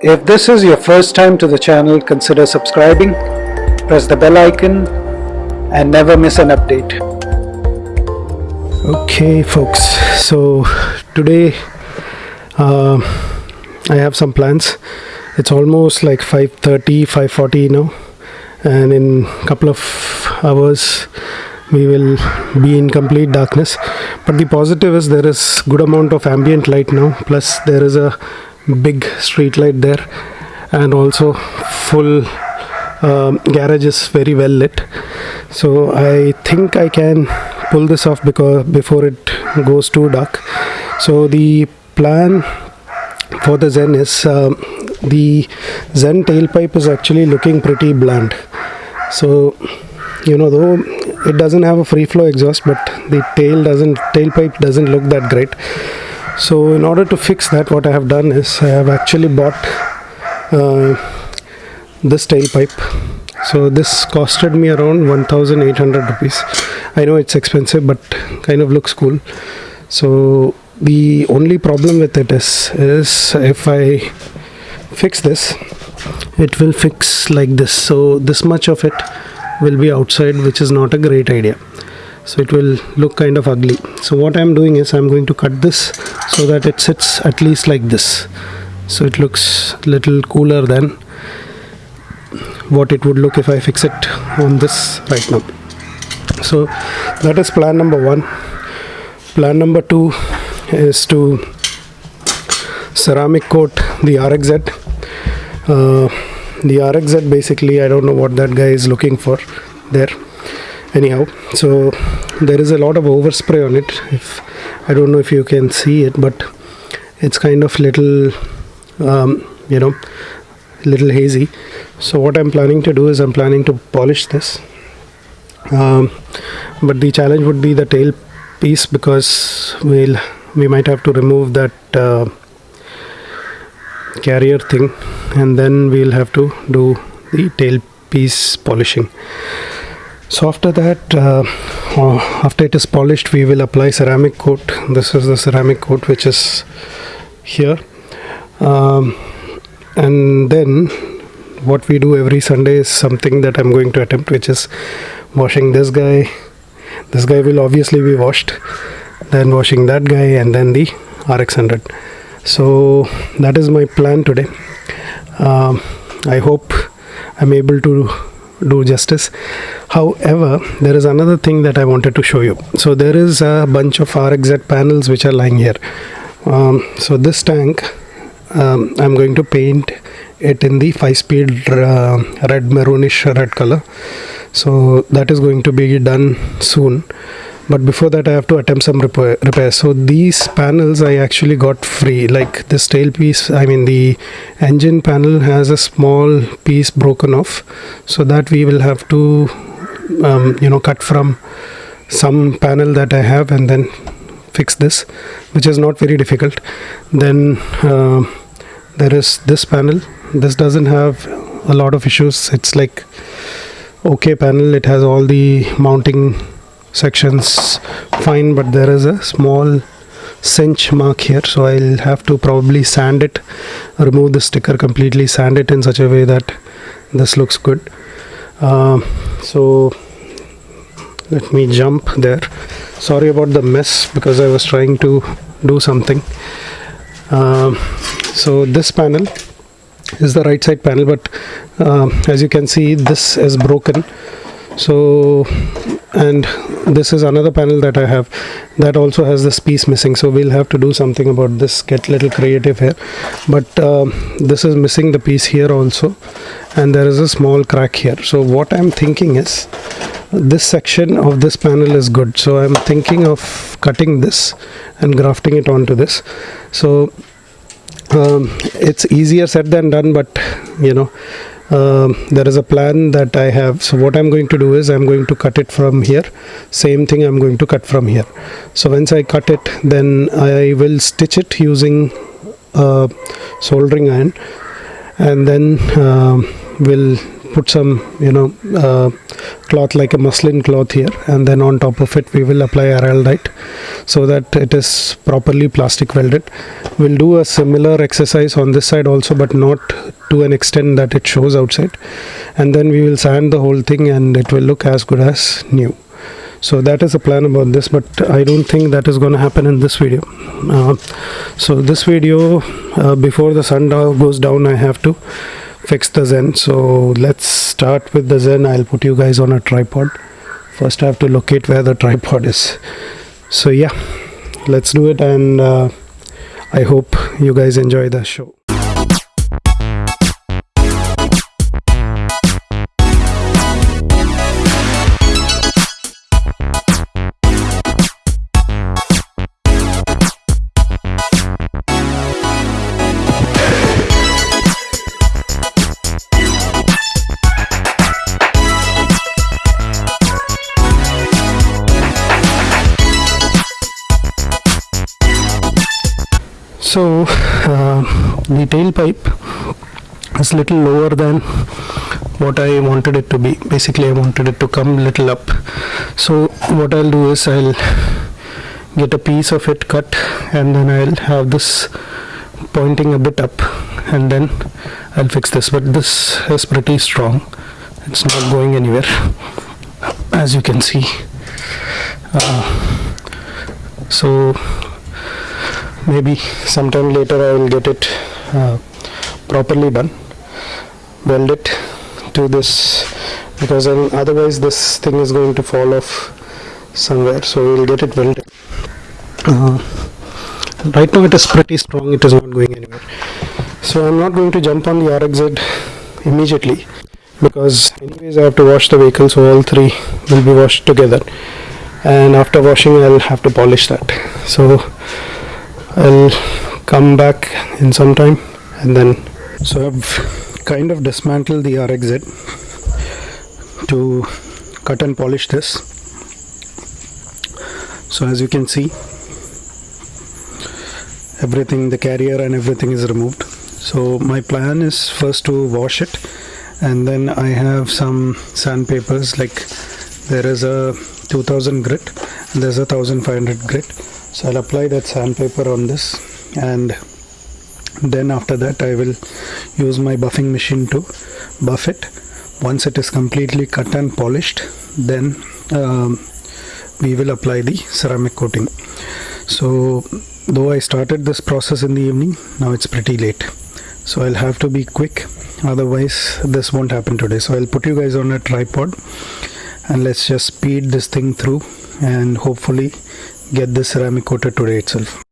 If this is your first time to the channel, consider subscribing, press the bell icon and never miss an update. Okay folks, so today uh, I have some plans. It's almost like 5.30, 5.40 now. And in a couple of hours we will be in complete darkness. But the positive is there is good amount of ambient light now. Plus there is a big street light there. And also full um, garage is very well lit. So I think I can pull this off because before it goes too dark. So the plan for the Zen is um, the Zen tailpipe is actually looking pretty bland. So you know though it doesn't have a free flow exhaust but the tail doesn't tailpipe doesn't look that great so in order to fix that what I have done is I have actually bought uh, this tailpipe so this costed me around 1800 rupees. I know it's expensive but kind of looks cool. So the only problem with it is is if I fix this it will fix like this. So this much of it will be outside which is not a great idea so it will look kind of ugly. So what I'm doing is I'm going to cut this so that it sits at least like this. So it looks little cooler than what it would look if I fix it on this right now. So that is plan number one. Plan number two is to ceramic coat the RXZ uh, the RXZ basically I don't know what that guy is looking for there anyhow. So there is a lot of overspray on it if I don't know if you can see it but it's kind of little um, you know little hazy. So what I'm planning to do is I'm planning to polish this. Um, but the challenge would be the tail piece because we'll we might have to remove that uh, carrier thing and then we'll have to do the tail piece polishing so after that uh, uh, after it is polished we will apply ceramic coat. This is the ceramic coat which is here. Um, and then what we do every Sunday is something that I'm going to attempt which is washing this guy. This guy will obviously be washed then washing that guy and then the RX100 so that is my plan today. Um, I hope I'm able to do justice however there is another thing that I wanted to show you. So there is a bunch of RXZ panels which are lying here. Um, so this tank um, I'm going to paint it in the 5 speed uh, red maroonish red color. So that is going to be done soon. But before that I have to attempt some repair, repair. so these panels I actually got free. Like this tail piece I mean the engine panel has a small piece broken off. So that we will have to um, you know cut from some panel that I have and then fix this which is not very difficult. Then uh, there is this panel. This doesn't have a lot of issues. It's like okay panel. It has all the mounting sections fine but there is a small cinch mark here so I'll have to probably sand it remove the sticker completely sand it in such a way that this looks good uh, so let me jump there. Sorry about the mess because I was trying to do something. Uh, so this panel is the right side panel but uh, as you can see this is broken. So and this is another panel that I have that also has this piece missing. So we'll have to do something about this get little creative here. But um, this is missing the piece here also and there is a small crack here. So what I'm thinking is this section of this panel is good. So I'm thinking of cutting this and grafting it onto this. So um, it's easier said than done but you know um, there is a plan that I have. So what I'm going to do is I'm going to cut it from here. Same thing I'm going to cut from here. So once I cut it then I will stitch it using a soldering iron and then uh, we'll put some you know uh, cloth like a muslin cloth here. And then on top of it we will apply araldite so that it is properly plastic welded. We'll do a similar exercise on this side also but not to an extent that it shows outside. And then we will sand the whole thing and it will look as good as new so that is the plan about this but i don't think that is going to happen in this video. Uh, so this video uh, before the sun goes down i have to fix the zen. So let's start with the zen. I'll put you guys on a tripod. First i have to locate where the tripod is. So yeah let's do it and uh, i hope you guys enjoy the show so uh, the tailpipe is little lower than what I wanted it to be. Basically I wanted it to come little up. So what I'll do is I'll get a piece of it cut and then I'll have this pointing a bit up and then I'll fix this. But this is pretty strong. It's not going anywhere as you can see. Uh, so maybe sometime later I will get it uh, properly done weld it to this because otherwise this thing is going to fall off somewhere. So we will get it welded. Uh, right now it is pretty strong it is not going anywhere. So I'm not going to jump on the RXZ immediately because anyways I have to wash the vehicle so all three will be washed together. And after washing I'll have to polish that. So I'll come back in some time and then so I've kind of dismantled the RXZ to cut and polish this. So as you can see everything the carrier and everything is removed. So my plan is first to wash it and then I have some sandpapers like there is a 2000 grit there's a 1500 grit so I'll apply that sandpaper on this and then after that I will use my buffing machine to buff it. Once it is completely cut and polished then um, we will apply the ceramic coating. So though I started this process in the evening now it's pretty late. So I'll have to be quick otherwise this won't happen today. So I'll put you guys on a tripod and let's just speed this thing through and hopefully get this ceramic coated today itself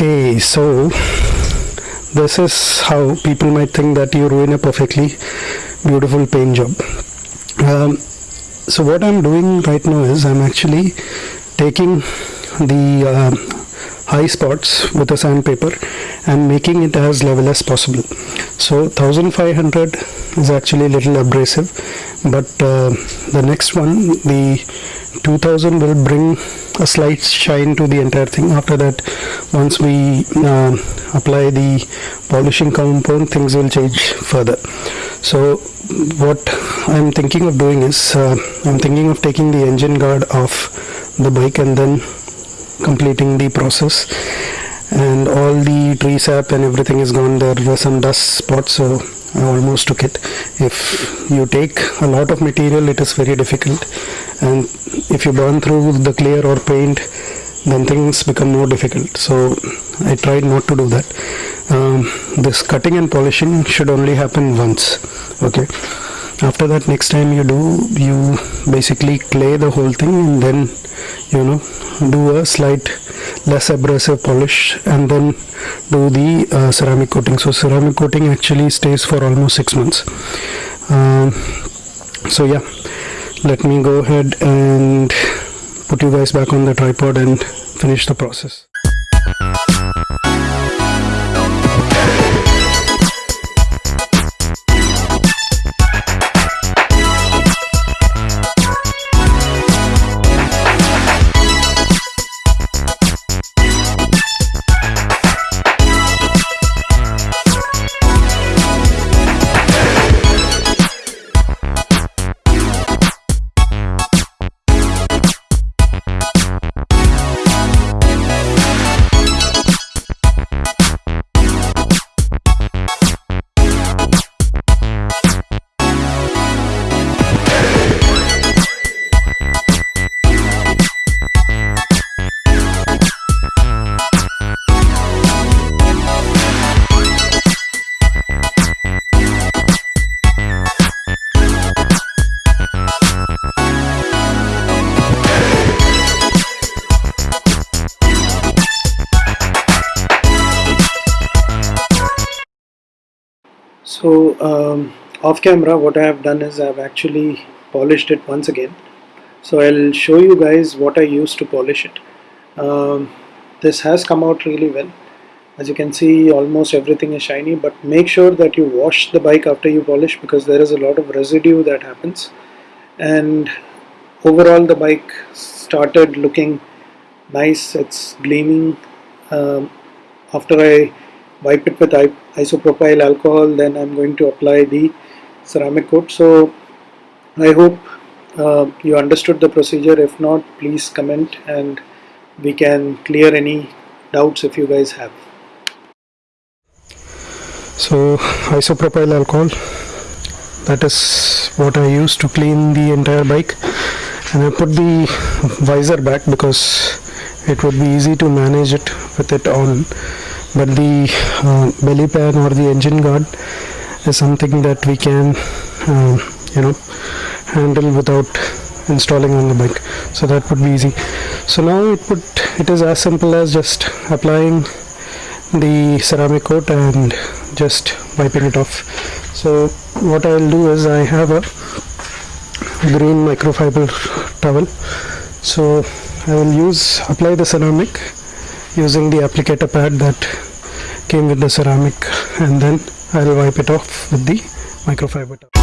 okay so this is how people might think that you ruin a perfectly beautiful paint job. Um, so what I'm doing right now is I'm actually taking the uh, high spots with a sandpaper and making it as level as possible. So 1500 is actually a little abrasive but uh, the next one the 2000 will bring a slight shine to the entire thing. After that once we uh, apply the polishing compound things will change further. So what I'm thinking of doing is uh, I'm thinking of taking the engine guard off the bike and then completing the process. And all the tree sap and everything is gone. There were some dust spots so I almost took it. If you take a lot of material it is very difficult. And if you burn through the clear or paint then things become more difficult. So I tried not to do that. Um, this cutting and polishing should only happen once okay? After that next time you do you basically clay the whole thing and then you know do a slight less abrasive polish and then do the uh, ceramic coating. So ceramic coating actually stays for almost six months. Um, so yeah let me go ahead and put you guys back on the tripod and finish the process so um, off camera what I have done is I've actually polished it once again. So I'll show you guys what I used to polish it. Um, this has come out really well. As you can see almost everything is shiny but make sure that you wash the bike after you polish because there is a lot of residue that happens. And overall the bike started looking nice. It's gleaming. Um, after I wipe it with isopropyl alcohol then I'm going to apply the ceramic coat. So I hope uh, you understood the procedure. If not please comment and we can clear any doubts if you guys have. So isopropyl alcohol that is what I use to clean the entire bike. And I put the visor back because it would be easy to manage it with it on but the uh, belly pan or the engine guard is something that we can uh, you know handle without installing on the bike. So that would be easy. So now it put it is as simple as just applying the ceramic coat and just wiping it off. So what I'll do is I have a green microfiber towel. So I will use apply the ceramic using the applicator pad that came with the ceramic and then I'll wipe it off with the microfiber. so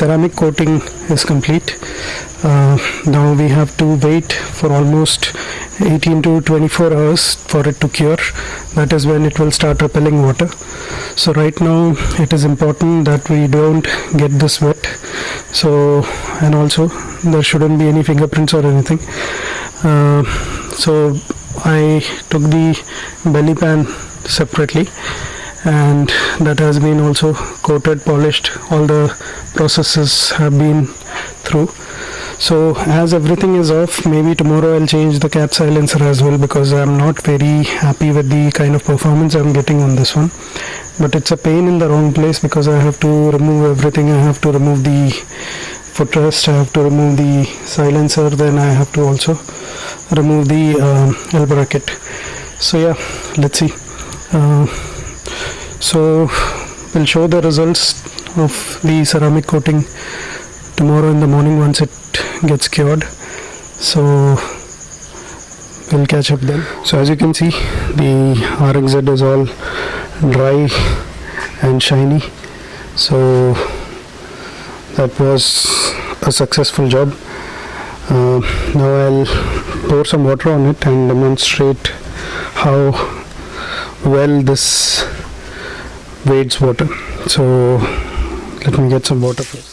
ceramic coating is complete. Uh, now we have to wait for almost 18 to 24 hours for it to cure. That is when it will start repelling water. So right now it is important that we don't get this wet. So and also there shouldn't be any fingerprints or anything. Uh, so I took the belly pan separately and that has been also coated polished all the processes have been through. So as everything is off maybe tomorrow I'll change the cap silencer as well because I'm not very happy with the kind of performance I'm getting on this one. But it's a pain in the wrong place because I have to remove everything. I have to remove the footrest I have to remove the silencer then I have to also remove the uh, L bracket. So yeah let's see. Uh, so we'll show the results of the ceramic coating tomorrow in the morning once it gets cured. So we'll catch up then. So as you can see the RXZ is all dry and shiny. So that was a successful job. Uh, now I'll pour some water on it and demonstrate how well this wades water. So let me get some water first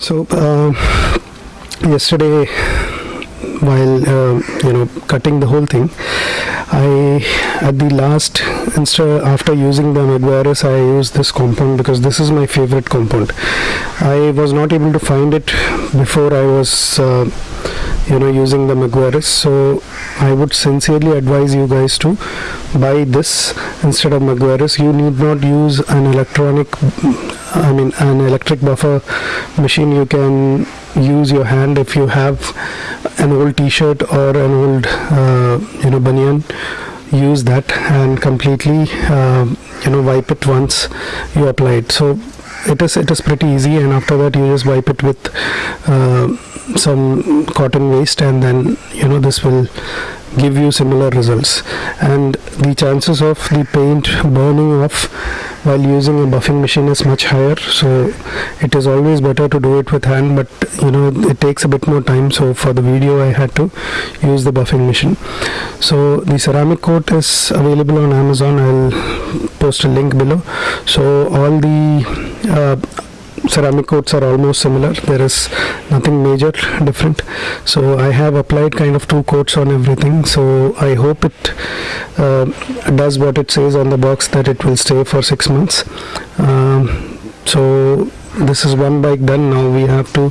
so uh, yesterday while uh, you know cutting the whole thing I at the last after using the Meguiar's I used this compound because this is my favorite compound. I was not able to find it before I was uh, you know using the Meguiar's so I would sincerely advise you guys to buy this instead of Meguiar's you need not use an electronic I mean an electric buffer machine you can use your hand if you have an old t-shirt or an old uh, you know banyan use that and completely uh, you know wipe it once you apply it. So it is it is pretty easy and after that you just wipe it with uh, some cotton waste and then you know this will give you similar results. And the chances of the paint burning off while using a buffing machine is much higher. So it is always better to do it with hand but you know it takes a bit more time. So for the video I had to use the buffing machine. So the ceramic coat is available on Amazon. I'll post a link below. So all the uh, ceramic coats are almost similar. There is nothing major different. So I have applied kind of two coats on everything. So I hope it uh, does what it says on the box that it will stay for six months. Um, so this is one bike done. Now we have to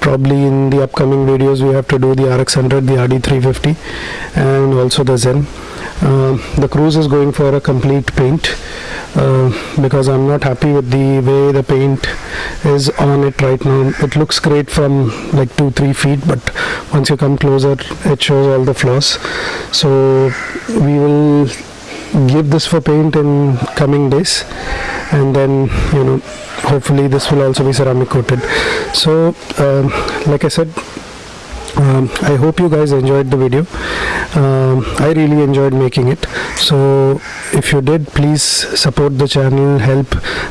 probably in the upcoming videos we have to do the RX100 the RD350 and also the Zen. Uh, the Cruze is going for a complete paint uh, because I'm not happy with the way the paint is on it right now. It looks great from like two three feet but once you come closer it shows all the flaws. So we will give this for paint in coming days and then you know hopefully this will also be ceramic coated. So um, like I said um, I hope you guys enjoyed the video. Um, I really enjoyed making it. So if you did please support the channel help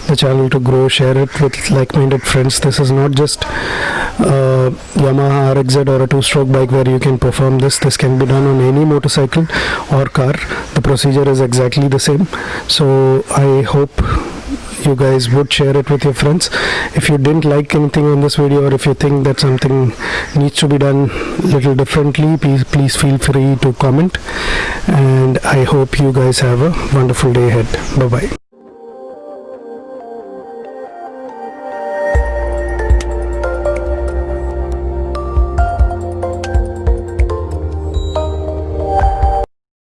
the channel to grow share it with like-minded friends. This is not just uh, Yamaha RXZ or a two-stroke bike where you can perform this. This can be done on any motorcycle or car. The procedure is exactly the same. So I hope you guys would share it with your friends. If you didn't like anything on this video or if you think that something needs to be done a little differently please please feel free to comment. And i hope you guys have a wonderful day ahead. Bye bye